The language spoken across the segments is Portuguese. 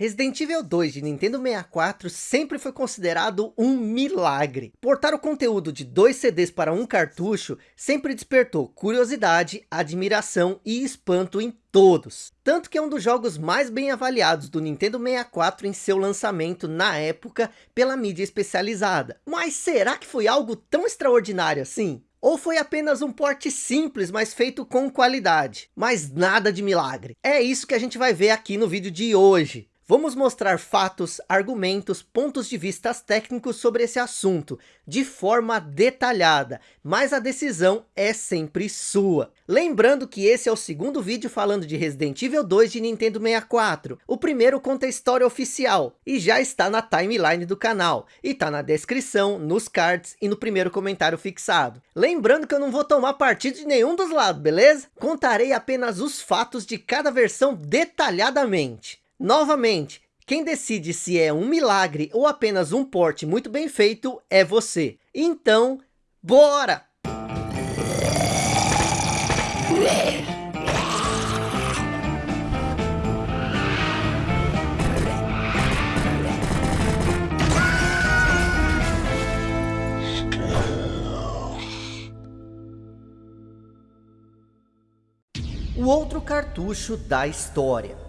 Resident Evil 2 de Nintendo 64 sempre foi considerado um milagre. Portar o conteúdo de dois CDs para um cartucho sempre despertou curiosidade, admiração e espanto em todos. Tanto que é um dos jogos mais bem avaliados do Nintendo 64 em seu lançamento na época pela mídia especializada. Mas será que foi algo tão extraordinário assim? Ou foi apenas um porte simples, mas feito com qualidade? Mas nada de milagre. É isso que a gente vai ver aqui no vídeo de hoje. Vamos mostrar fatos, argumentos, pontos de vistas técnicos sobre esse assunto, de forma detalhada, mas a decisão é sempre sua. Lembrando que esse é o segundo vídeo falando de Resident Evil 2 de Nintendo 64. O primeiro conta a história oficial, e já está na timeline do canal, e está na descrição, nos cards e no primeiro comentário fixado. Lembrando que eu não vou tomar partido de nenhum dos lados, beleza? Contarei apenas os fatos de cada versão detalhadamente. Novamente, quem decide se é um milagre ou apenas um porte muito bem feito é você. Então, bora! O outro cartucho da história.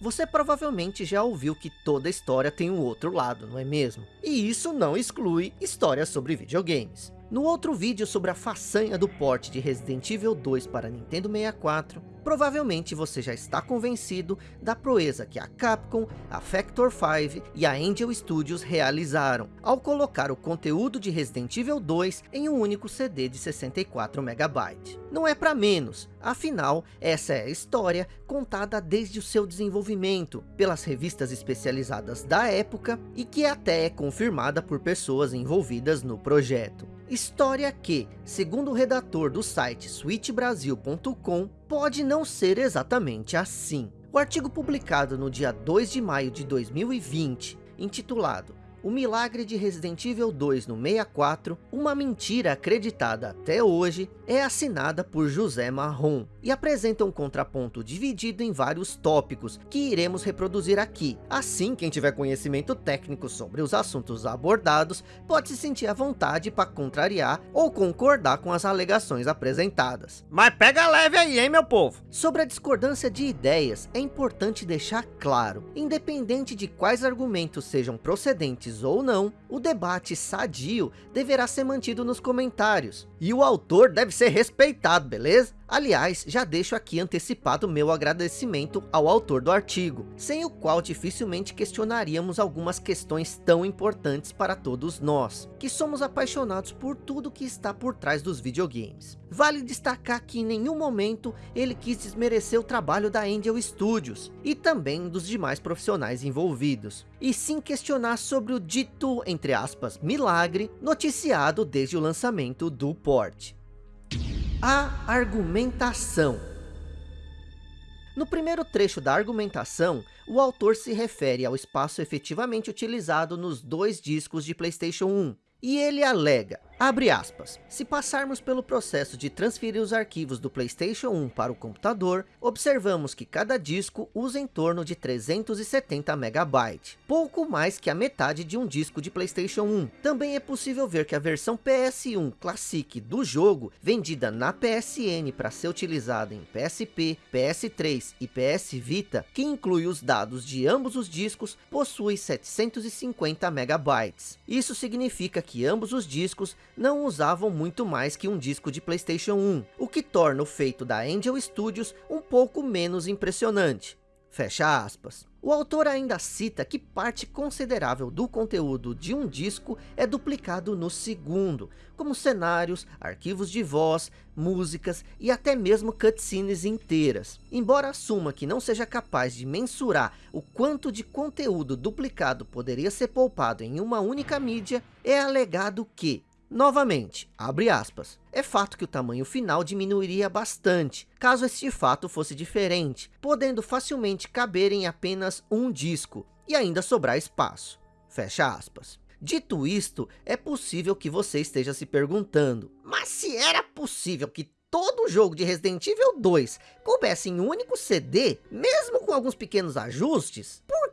Você provavelmente já ouviu que toda história tem um outro lado, não é mesmo? E isso não exclui histórias sobre videogames. No outro vídeo sobre a façanha do porte de Resident Evil 2 para Nintendo 64, provavelmente você já está convencido da proeza que a Capcom, a Factor 5 e a Angel Studios realizaram, ao colocar o conteúdo de Resident Evil 2 em um único CD de 64 MB. Não é para menos, afinal, essa é a história contada desde o seu desenvolvimento, pelas revistas especializadas da época, e que até é confirmada por pessoas envolvidas no projeto. História que, segundo o redator do site switchbrasil.com, pode não ser exatamente assim. O artigo publicado no dia 2 de maio de 2020, intitulado o milagre de Resident Evil 2 no 64, uma mentira acreditada até hoje, é assinada por José Marrom e apresenta um contraponto dividido em vários tópicos que iremos reproduzir aqui. Assim, quem tiver conhecimento técnico sobre os assuntos abordados pode se sentir à vontade para contrariar ou concordar com as alegações apresentadas. Mas pega leve aí, hein, meu povo? Sobre a discordância de ideias, é importante deixar claro, independente de quais argumentos sejam procedentes ou não, o debate sadio deverá ser mantido nos comentários. E o autor deve ser respeitado, beleza? Aliás, já deixo aqui antecipado meu agradecimento ao autor do artigo, sem o qual dificilmente questionaríamos algumas questões tão importantes para todos nós, que somos apaixonados por tudo que está por trás dos videogames. Vale destacar que em nenhum momento ele quis desmerecer o trabalho da Angel Studios, e também dos demais profissionais envolvidos, e sim questionar sobre o dito, entre aspas, milagre, noticiado desde o lançamento do port. A argumentação. No primeiro trecho da argumentação, o autor se refere ao espaço efetivamente utilizado nos dois discos de Playstation 1, e ele alega, abre aspas, se passarmos pelo processo de transferir os arquivos do Playstation 1 para o computador, observamos que cada disco usa em torno de 370 MB, pouco mais que a metade de um disco de Playstation 1. Também é possível ver que a versão PS1 Classic do jogo, vendida na PSN para ser utilizada em PSP, PS3 e PS Vita, que inclui os dados de ambos os discos, possui 750 MB. Isso significa que ambos os discos não usavam muito mais que um disco de Playstation 1, o que torna o feito da Angel Studios um pouco menos impressionante. Fecha aspas. O autor ainda cita que parte considerável do conteúdo de um disco é duplicado no segundo, como cenários, arquivos de voz, músicas e até mesmo cutscenes inteiras. Embora assuma que não seja capaz de mensurar o quanto de conteúdo duplicado poderia ser poupado em uma única mídia, é alegado que Novamente, abre aspas, é fato que o tamanho final diminuiria bastante, caso este fato fosse diferente, podendo facilmente caber em apenas um disco, e ainda sobrar espaço. Fecha aspas. Dito isto, é possível que você esteja se perguntando, mas se era possível que todo jogo de Resident Evil 2 coubesse em um único CD, mesmo com alguns pequenos ajustes, por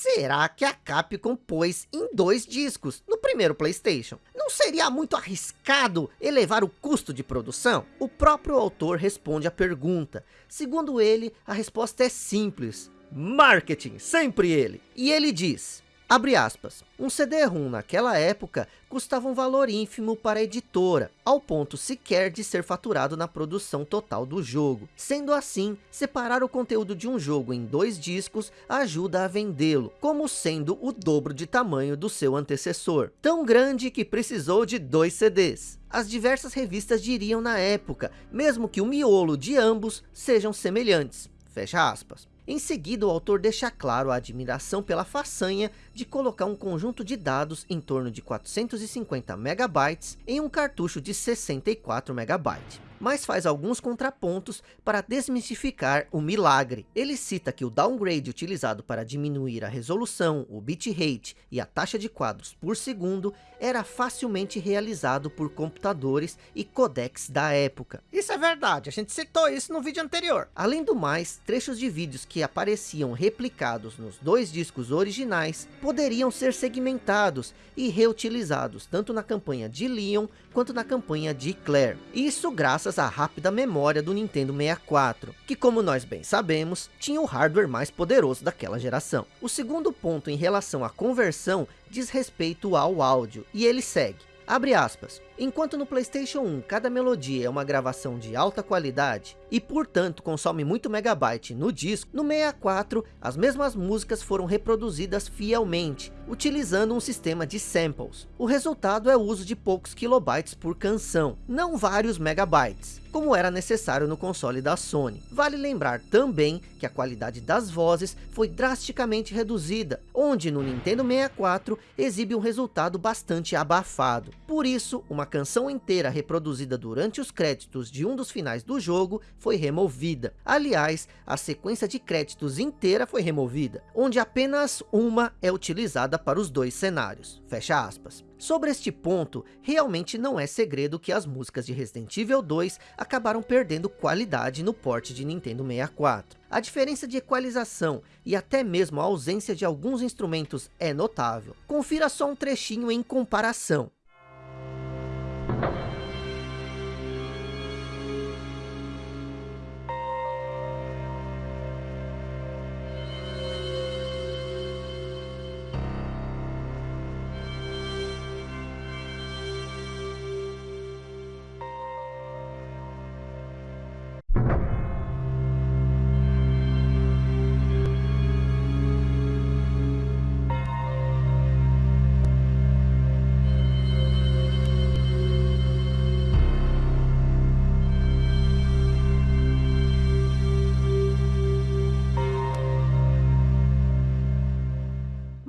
será que a Capcom pôs em dois discos no primeiro Playstation? Não seria muito arriscado elevar o custo de produção? O próprio autor responde à pergunta. Segundo ele, a resposta é simples. Marketing, sempre ele. E ele diz, Abre aspas, um CD-ROM naquela época custava um valor ínfimo para a editora, ao ponto sequer de ser faturado na produção total do jogo. Sendo assim, separar o conteúdo de um jogo em dois discos ajuda a vendê-lo, como sendo o dobro de tamanho do seu antecessor. Tão grande que precisou de dois CDs. As diversas revistas diriam na época, mesmo que o miolo de ambos sejam semelhantes. Fecha aspas. Em seguida, o autor deixa claro a admiração pela façanha de colocar um conjunto de dados em torno de 450 megabytes em um cartucho de 64 megabytes mas faz alguns contrapontos para desmistificar o milagre. Ele cita que o downgrade utilizado para diminuir a resolução, o bitrate e a taxa de quadros por segundo era facilmente realizado por computadores e codecs da época. Isso é verdade, a gente citou isso no vídeo anterior. Além do mais, trechos de vídeos que apareciam replicados nos dois discos originais poderiam ser segmentados e reutilizados tanto na campanha de Leon quanto na campanha de Claire. Isso graças à rápida memória do Nintendo 64, que como nós bem sabemos, tinha o hardware mais poderoso daquela geração. O segundo ponto em relação à conversão diz respeito ao áudio, e ele segue. Abre aspas. Enquanto no Playstation 1 cada melodia é uma gravação de alta qualidade e portanto consome muito megabyte no disco, no 64 as mesmas músicas foram reproduzidas fielmente, utilizando um sistema de samples. O resultado é o uso de poucos kilobytes por canção, não vários megabytes, como era necessário no console da Sony. Vale lembrar também que a qualidade das vozes foi drasticamente reduzida, onde no Nintendo 64 exibe um resultado bastante abafado. Por isso, uma canção inteira reproduzida durante os créditos de um dos finais do jogo foi removida. Aliás, a sequência de créditos inteira foi removida, onde apenas uma é utilizada para os dois cenários. Fecha aspas. Sobre este ponto, realmente não é segredo que as músicas de Resident Evil 2 acabaram perdendo qualidade no porte de Nintendo 64. A diferença de equalização e até mesmo a ausência de alguns instrumentos é notável. Confira só um trechinho em comparação.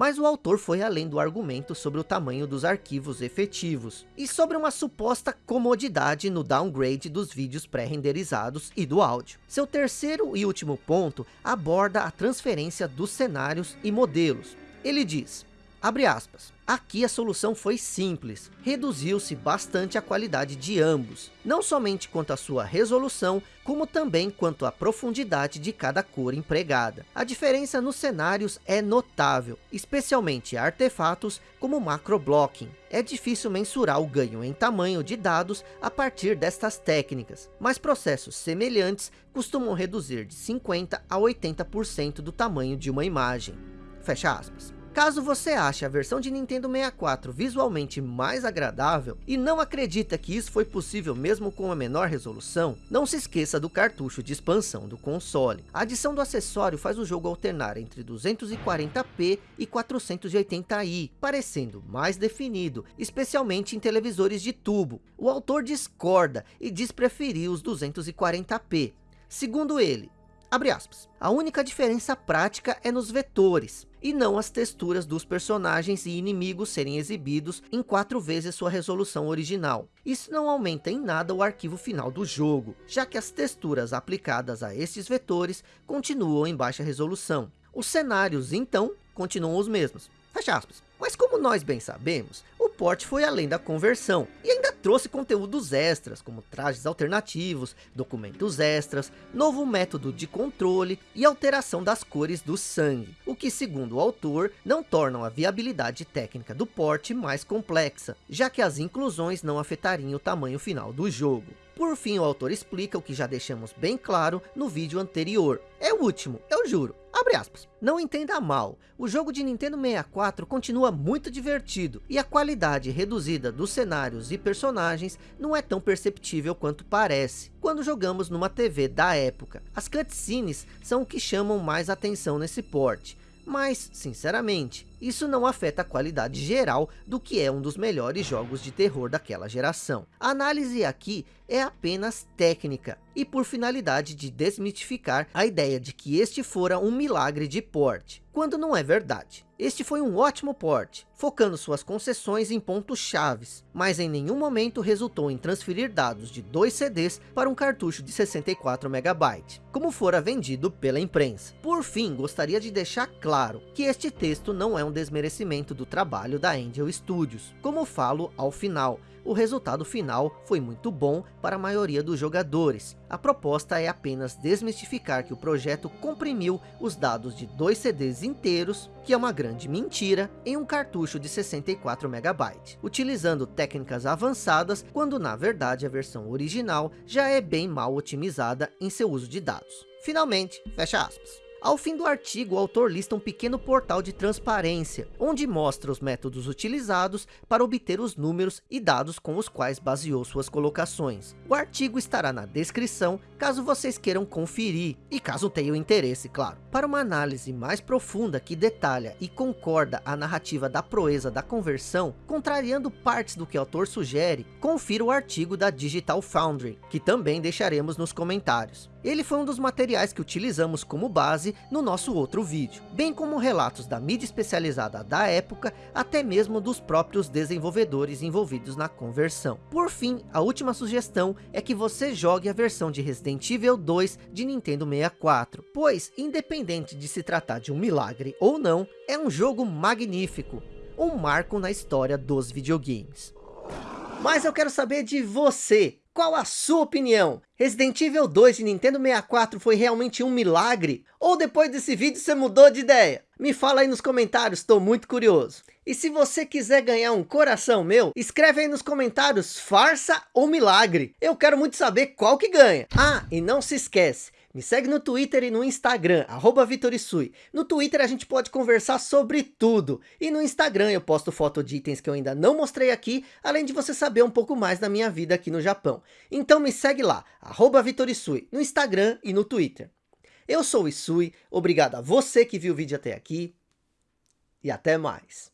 Mas o autor foi além do argumento sobre o tamanho dos arquivos efetivos, e sobre uma suposta comodidade no downgrade dos vídeos pré-renderizados e do áudio. Seu terceiro e último ponto aborda a transferência dos cenários e modelos. Ele diz, abre aspas, Aqui a solução foi simples, reduziu-se bastante a qualidade de ambos, não somente quanto à sua resolução, como também quanto à profundidade de cada cor empregada. A diferença nos cenários é notável, especialmente artefatos como macroblocking. É difícil mensurar o ganho em tamanho de dados a partir destas técnicas, mas processos semelhantes costumam reduzir de 50 a 80% do tamanho de uma imagem. Fecha aspas. Caso você ache a versão de Nintendo 64 visualmente mais agradável e não acredita que isso foi possível mesmo com a menor resolução, não se esqueça do cartucho de expansão do console. A adição do acessório faz o jogo alternar entre 240p e 480i, parecendo mais definido, especialmente em televisores de tubo. O autor discorda e diz preferir os 240p. Segundo ele, Abre aspas. A única diferença prática é nos vetores, e não as texturas dos personagens e inimigos serem exibidos em quatro vezes sua resolução original. Isso não aumenta em nada o arquivo final do jogo, já que as texturas aplicadas a estes vetores continuam em baixa resolução. Os cenários, então, continuam os mesmos. Fecha aspas. Mas como nós bem sabemos, o port foi além da conversão, e ainda trouxe conteúdos extras, como trajes alternativos, documentos extras, novo método de controle e alteração das cores do sangue, o que segundo o autor, não tornam a viabilidade técnica do porte mais complexa, já que as inclusões não afetariam o tamanho final do jogo. Por fim, o autor explica o que já deixamos bem claro no vídeo anterior. É o último, eu juro. Abre aspas. Não entenda mal, o jogo de Nintendo 64 continua muito divertido e a qualidade reduzida dos cenários e personagens não é tão perceptível quanto parece quando jogamos numa TV da época. As cutscenes são o que chamam mais atenção nesse porte mas, sinceramente, isso não afeta a qualidade geral do que é um dos melhores jogos de terror daquela geração. A análise aqui é apenas técnica, e por finalidade de desmitificar a ideia de que este fora um milagre de porte, quando não é verdade. Este foi um ótimo porte, focando suas concessões em pontos chaves, mas em nenhum momento resultou em transferir dados de dois CDs para um cartucho de 64 MB, como fora vendido pela imprensa. Por fim, gostaria de deixar claro que este texto não é um desmerecimento do trabalho da Angel Studios, como falo ao final, o resultado final foi muito bom para a maioria dos jogadores. A proposta é apenas desmistificar que o projeto comprimiu os dados de dois CDs inteiros, que é uma grande mentira, em um cartucho de 64 MB, utilizando técnicas avançadas, quando na verdade a versão original já é bem mal otimizada em seu uso de dados. Finalmente, fecha aspas. Ao fim do artigo, o autor lista um pequeno portal de transparência, onde mostra os métodos utilizados para obter os números e dados com os quais baseou suas colocações. O artigo estará na descrição, caso vocês queiram conferir, e caso tenham interesse, claro. Para uma análise mais profunda que detalha e concorda a narrativa da proeza da conversão, contrariando partes do que o autor sugere, confira o artigo da Digital Foundry, que também deixaremos nos comentários. Ele foi um dos materiais que utilizamos como base no nosso outro vídeo, bem como relatos da mídia especializada da época, até mesmo dos próprios desenvolvedores envolvidos na conversão. Por fim, a última sugestão é que você jogue a versão de Resident Evil 2 de Nintendo 64, pois, independente de se tratar de um milagre ou não, é um jogo magnífico, um marco na história dos videogames. Mas eu quero saber de você, qual a sua opinião? Resident Evil 2 de Nintendo 64 foi realmente um milagre? Ou depois desse vídeo você mudou de ideia? Me fala aí nos comentários, estou muito curioso. E se você quiser ganhar um coração meu, escreve aí nos comentários farsa ou milagre. Eu quero muito saber qual que ganha. Ah, e não se esquece, me segue no Twitter e no Instagram, arroba Vitorisui. No Twitter a gente pode conversar sobre tudo. E no Instagram eu posto foto de itens que eu ainda não mostrei aqui, além de você saber um pouco mais da minha vida aqui no Japão. Então me segue lá, arroba Vitorisui, no Instagram e no Twitter. Eu sou o Isui, obrigado a você que viu o vídeo até aqui, e até mais.